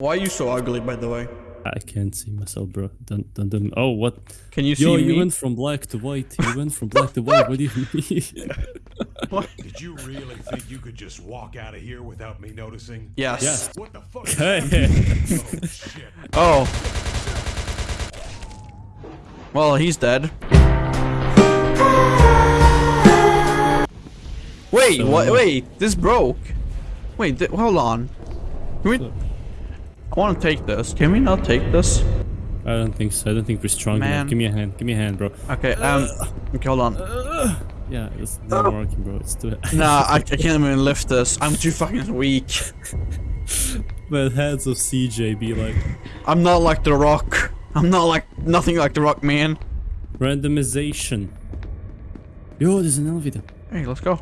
Why are you so ugly, by the way? I can't see myself, bro. Don't, don't, don't. Oh, what? Can you see Yo, me? you went from black to white. You went from black to white. What do you mean? Did you really think you could just walk out of here without me noticing? Yes. Yes. What the fuck? Hey. oh shit. Oh. Well, he's dead. Wait, So- what? Wait, this broke. Wait, th hold on. Can we? I want to take this. Can we not take this? I don't think so. I don't think we're strong Man. enough. Give me a hand. Give me a hand, bro. Okay. Um. Okay, hold on. Yeah, it's not working, bro. It's too. Nah, I, I can't even lift this. I'm too fucking weak. But hands of CJ be like I'm not like the Rock. I'm not like nothing like the Rock, man. randomization. Yo, there's an elevator. Hey, let's go.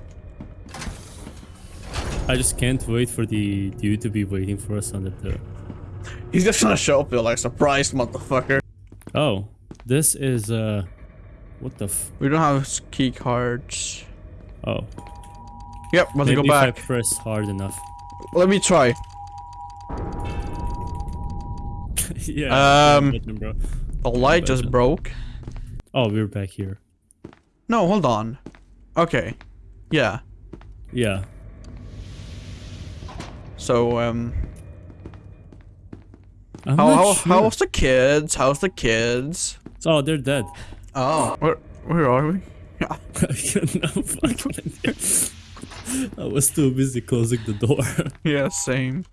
I just can't wait for the dude to be waiting for us under the. He's just gonna show up here like surprise, motherfucker. Oh, this is uh, what the f? We don't have key cards. Oh, Yep, let's maybe go if back. I press hard enough. Let me try. yeah. Um, button, bro. The light just broke. Oh, we're back here. No, hold on. Okay. Yeah. Yeah. So, um, I'm how, not how, sure. how's the kids? How's the kids? Oh, they're dead. Oh, where, where are we? I don't fucking. I was too busy closing the door. yeah, same.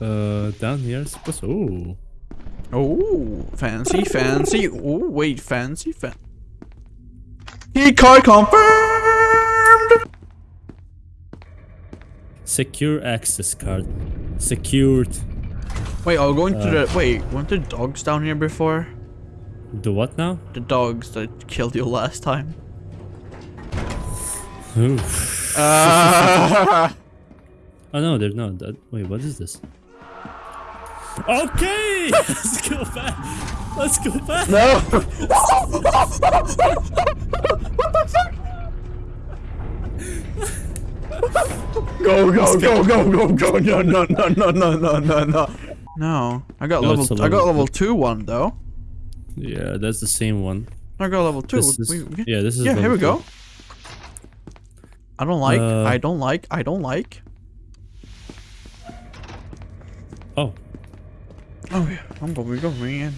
Uh, down here, I suppose. Oh, Oh, fancy, fancy. Oh, wait, fancy, fan. Key card confirmed. secure access card. Secured. Wait, I'll go into Uh. the. Wait, weren't there dogs down here before? The what now? The dogs that killed you last time. Oof. Uh, Oh no, they're not. That, wait, what is this? Okay, let's go back. Let's go back. no. What the fuck? go go go go go go no no no no no no no no I got No, it's level I got level level two one though Yeah, that's the same one. I got level two This is, We- we- yeah, this is. yeah here level we go two. I don't like Uh, I don't like I don't like Oh, oh yeah I'm going to go man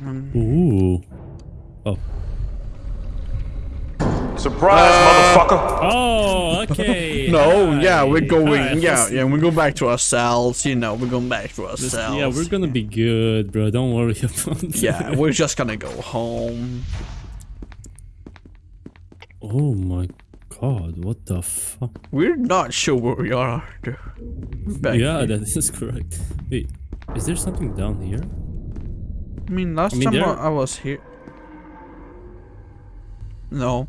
um, ooh. Oh. Surprise, motherfucker! Oh, okay. no yeah we're going Hi, yeah listen. yeah we go back to our cells you know we're going back to our Listen, cells Yeah, we're gonna be good, bro. Don't worry about it. yeah we're just gonna go home Oh my god, what the fuck? we're not sure where we are dude. Back yeah, here. that is correct. Wait, is there something down here? I mean, last I mean, time there- I I was here. No.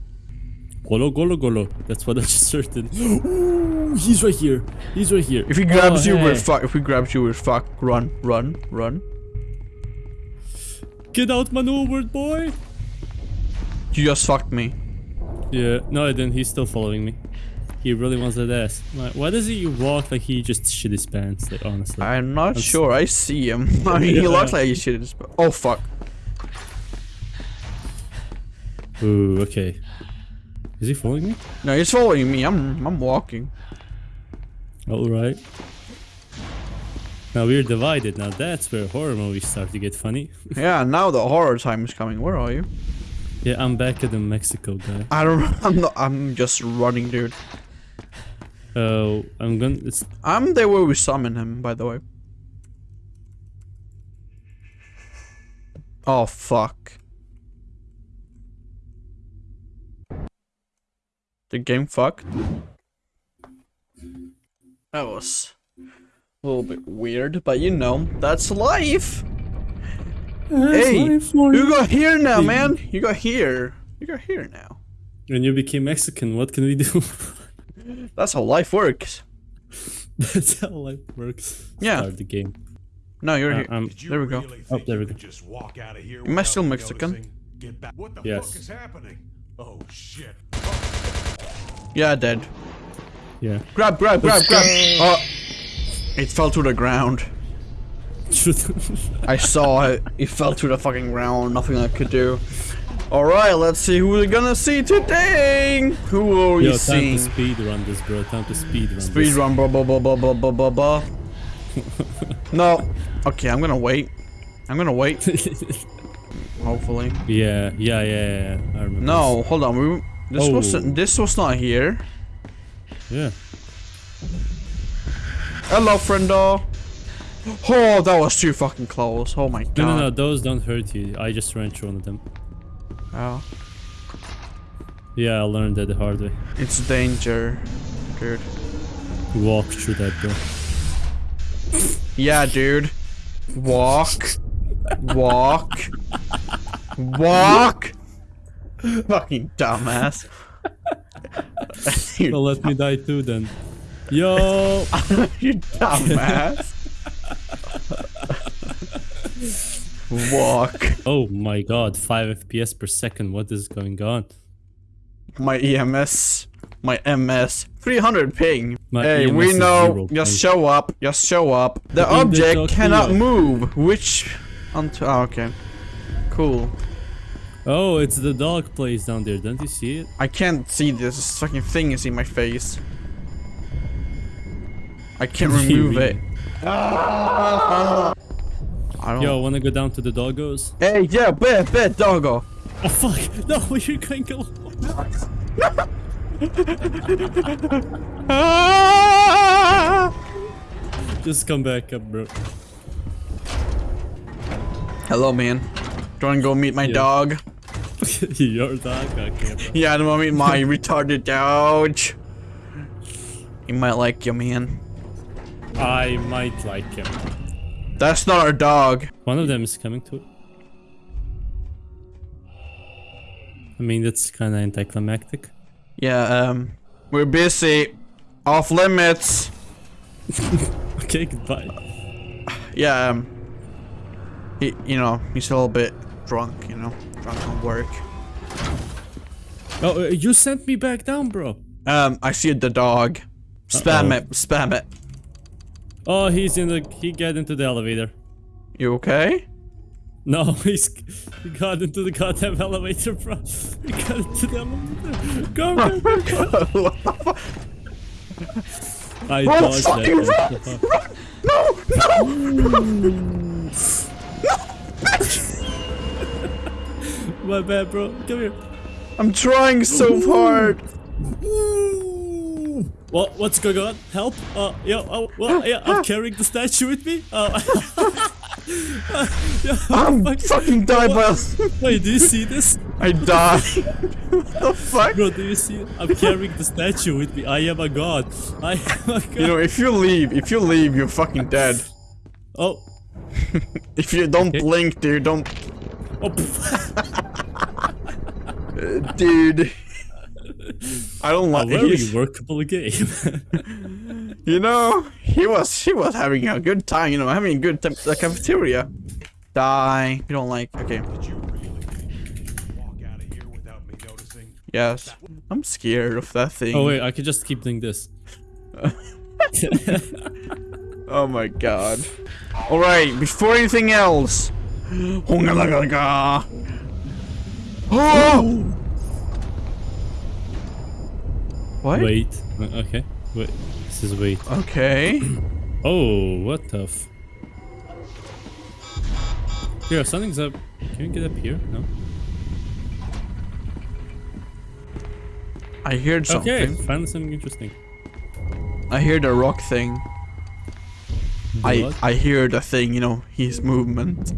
Golo, golo, golo. That's what I just heard. Ooh, he's right here. He's right here. If he grabs Oh, you, we're oh, fuck. If he grabs you, we're fuck. Run, run, run. Get out maneuvered, boy. You just fucked me. Yeah, no, I didn't. He's still following me. He really wants that ass. Like, why does he walk like he just shit his pants? Like, honestly. I'm not That's- sure. I see him. I mean, he looks like he shit his. pants. Oh fuck. Ooh, okay. Is he following me? No, he's following me. I'm. I'm walking. All right. Now we're divided. Now that's where horror movies start to get funny. Yeah. Now the horror time is coming. Where are you? yeah, I'm back at the Mexico guy. I don't. I'm not. I'm just running, dude. Oh, I'm gonna. It's I'm there where we summon him. By the way. Oh fuck. The game fucked. That was a little bit weird, but you know, that's life. Hey, you got here now, man. You got here. You got here now. When you became Mexican, what can we do? That's how life works. That's how life works. Yeah. Start the game. No, you're Uh, here. I'm- you There we go. really Oh, there we go. could just walk out of here Am I still Mexican? noticing? Get back. What the Yes. fuck is happening? Oh shit. Yeah, dead. Yeah. Grab, grab, grab, Let's grab. go. Oh, it fell to the ground. I saw it. It fell to the fucking ground. Nothing I could do. All right, let's see who we're gonna see today. Who are we Yo, time seeing? to speed run this, bro. Time to speed run Speed this. run, blah blah blah blah blah blah blah blah. no. Okay, I'm gonna wait. I'm gonna wait. Hopefully. Yeah, yeah, yeah, yeah. I remember. No, hold on. We, this Oh. wasn't. This was not here. Yeah. Hello, friendo. Oh, that was too fucking close. Oh my god. No, no, no. Those don't hurt you. I just ran through one of them. Oh, Yeah, I learned that the hard way. it's danger, dude. Walk through that, door. Yeah, dude. Walk. Walk. Walk. Fucking dumbass. Well, let me die too then. Yo! you dumbass. Walk. Oh my god, 5 FPS per second. What is going on? My EMS. My MS. 300 ping. My hey, EMS we know. Just show up. Just show up. The object cannot move. Which. Until. Oh, ah, okay. Cool. Oh, it's the dog place down there. Don't you see it? I can't see this. This fucking thing is in my face. I can't You remove it. don't. Yo, wanna go down to the doggos? Hey, yeah, bet, bet, doggo. Oh fuck! No, you're going alone. Just come back up, bro. Hello, man. Do you wanna go meet my Yeah. dog? Your dog? Okay, bro. Yeah, I meet my retarded dog. He might like you, man. I might like him. That's not our dog. One of them is coming to. I mean, that's kind of anticlimactic. Yeah, um, we're busy. Off limits. Okay, goodbye. Yeah, um, he, you know, he's a little bit drunk, you know, drunk on work. Oh, uh, you sent me back down, bro. Um, I see the dog. Spam Uh-oh. it, spam it. Oh, he's in the. He got into the elevator. You okay? No, he's he got into the goddamn elevator, bro. He got into the elevator. Go, go, go, what the fuck? I Run, dodged fucking that. run! No, no! My bad, bro. Come here. I'm trying so hard. What? What's going on? Help? Uh, yeah. Oh, well, yeah. I'm carrying the statue with me. Oh. yeah, I'm fuck. fucking died by Wait, do you see this? I died. what the fuck? Bro, do you see? I'm carrying the statue with me. I am a god. I am a god. You know, if you leave, if you leave, you're fucking dead. oh. If you don't Okay. blink, dude, don't, Oh, uh, dude. I don't a like. very he's- workable game. You know, he was he was having a good time. You know, having a good time at the cafeteria. Die. You don't like. Okay. Did you really think you could walk out of here without me noticing? Yes. I'm scared of that thing. oh wait, I could just keep doing this. Oh my god. Alright, before anything else. Oh! What? Wait. Uh, Okay. Wait. This is wait. Okay. Oh, what the f... Here, something's up. Can you get up here? No? I heard something. Okay, finally something interesting. I hear the rock thing. I What? I hear the thing, you know, his movement.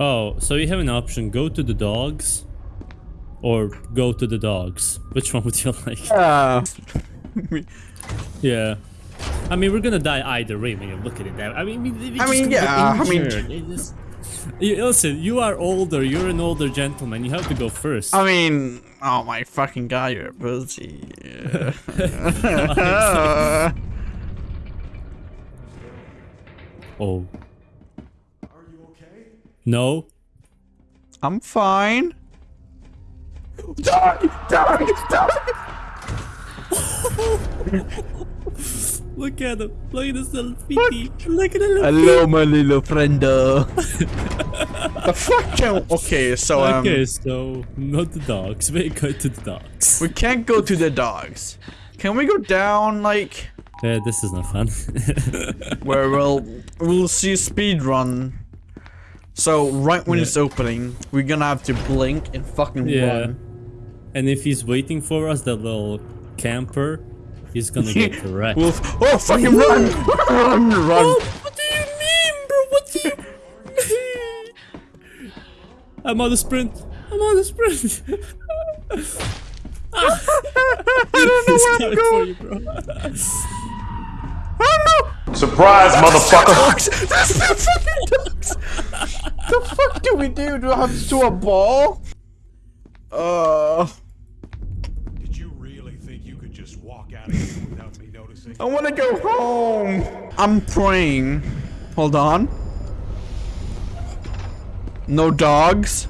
Oh, so you have an option. Go to the dogs. Or go to the dogs. Which one would you like? Ah. Yeah. I mean, we're gonna die either way when you look at it that I mean, I just mean, yeah, I mean-. Just- You- listen, you are older. You're an older gentleman. You have to go first. I mean, oh my fucking god, you're a pussy. oh. Are you okay? No? I'm fine. Die! Die! Die! Look at him. Look at his little feety. Look at the little Hello, my little friendo. the fuck can... Okay, so um, Okay, so not the dogs. We go to the dogs. we can't go to the dogs. Can we go down like Yeah, this is not fun. where we'll we'll see speed run? So right when Yeah. it's opening, we're gonna have to blink and fucking Yeah. run. and if he's waiting for us, that little camper, he's gonna get wrecked. We'll oh fucking run, run, run. Oh, what do you mean, bro? What do you mean? I'm on the sprint. I'm on the sprint. I don't know He's where I'm coming for going. you, bro. I don't know. Surprise, motherfucker! Dogs! That's the fucking dogs! the fuck do we do? Do I have to do a ball? Uh, Did you really think you could just walk out of here without me noticing? I want to go home. I'm praying. Hold on. No dogs.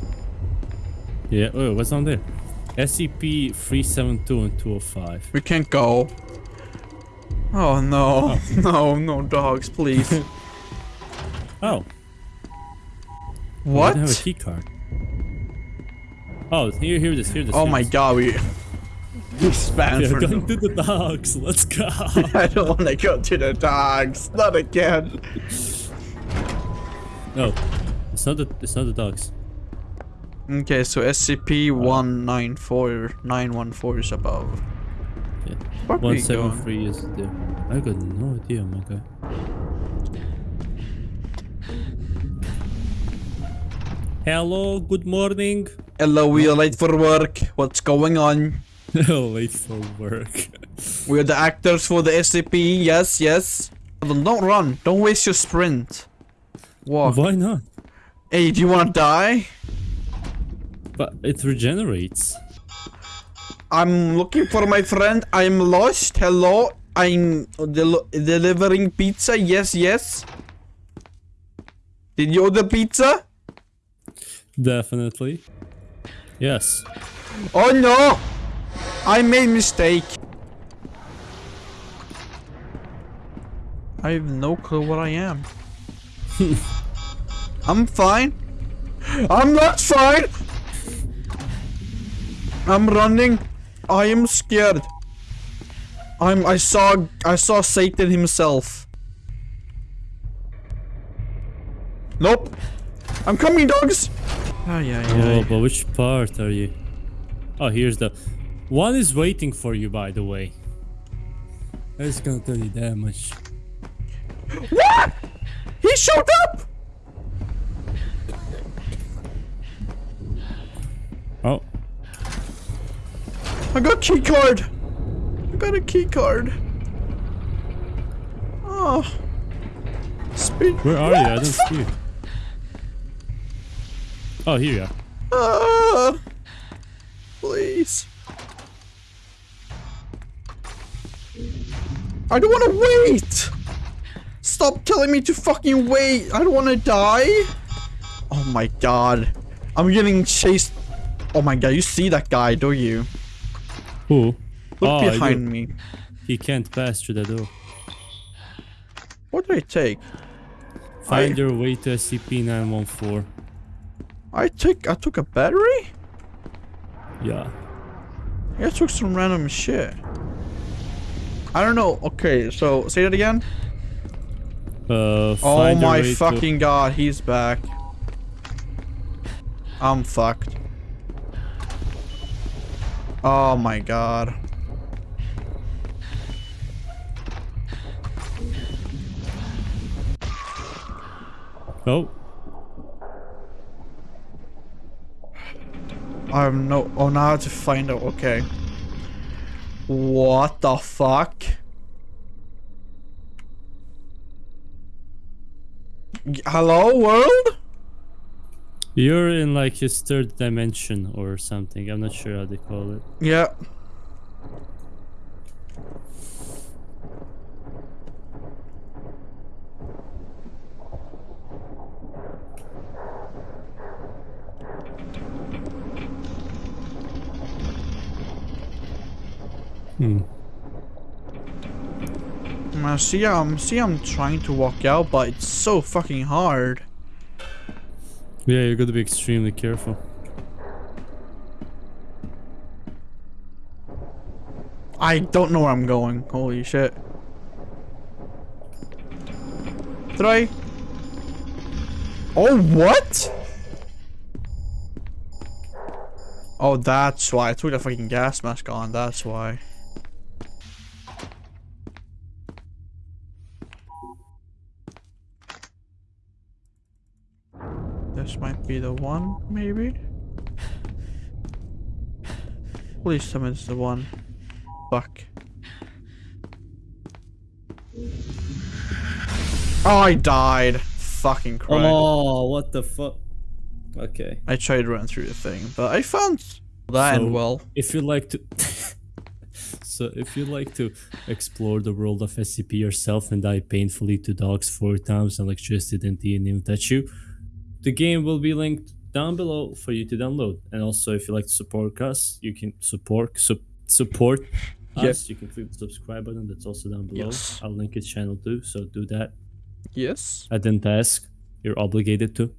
Yeah. Oh, what's on there? SCP 372 and 205. We can't go. Oh no, no, no dogs, please. Oh, what? I have a key card. Oh, here, here this, Here it is. Oh here my god, we. We span We're going no- to the dogs. Let's go. I don't want to go to the dogs. Not again. No, it's not the. It's not the dogs. Okay, so SCP uh, 194914 is above. Yeah. One seven three is there. I got no idea, oh my guy. Hello, good morning. Hello, we are late for work. What's going on? Late for work. We're the actors for the SCP. Yes, yes. Don't don't run. Don't waste your sprint. Walk. Why not? Hey, do you want to die? But it regenerates. I'm looking for my friend. I'm lost. Hello. I'm del delivering pizza. Yes, yes. Did you order pizza? Definitely. Yes. Oh no! I made mistake. I have no clue what I am. I'm fine. I'm not fine. I'm running. I am scared. I'm I saw I saw Satan himself. Nope. I'm coming, dogs. Ay, ay, Oh, but which part are you? Oh, here's the. One is waiting for you, by the way. I just gonna tell you that much. What? He showed up. Oh, I got key card. I got a key card. Oh. Speed. where are you? I don't see you. Oh, here you are. Ah. please. I don't want to wait. Stop telling me to fucking wait. I don't want to die. Oh my god. I'm getting chased. Oh my god, you see that guy, don't you? Who? Look Oh, behind me. He can't pass through the door. What do I take? Find I- your way to SCP-914. I took I took a battery? Yeah. I took some random shit. I don't know. Okay, so say that again. Uh, Oh my way to- fucking god, he's back. I'm fucked. Oh my god. Oh, I have no. Oh, now I have to find out. Okay. What the fuck? Hello, world? you're in like his third dimension or something. I'm not sure how they call it. Yeah. Hmm. Uh, see, um, see, I'm trying to walk out, but it's so fucking hard. Yeah, you gotta be extremely careful. I don't know where I'm going. Holy shit. Did I? Oh, what? Oh, that's why. I took the fucking gas mask on. That's why. This might be the one, maybe? Please it's the one. Fuck. Oh, I died. Fucking Christ. Oh, what the fuck? Okay. I tried to run through the thing, but I found that So- and well. If you like to. so, if you'd like to explore the world of SCP yourself and die painfully to dogs four times and electricity didn't even touch you, the game will be linked down below for you to download. And also, if you like to support us, you can support su- support us. You can click the subscribe button. That's also down below. Yes. I'll link his channel too. So do that. Yes. I didn't ask. You're obligated to.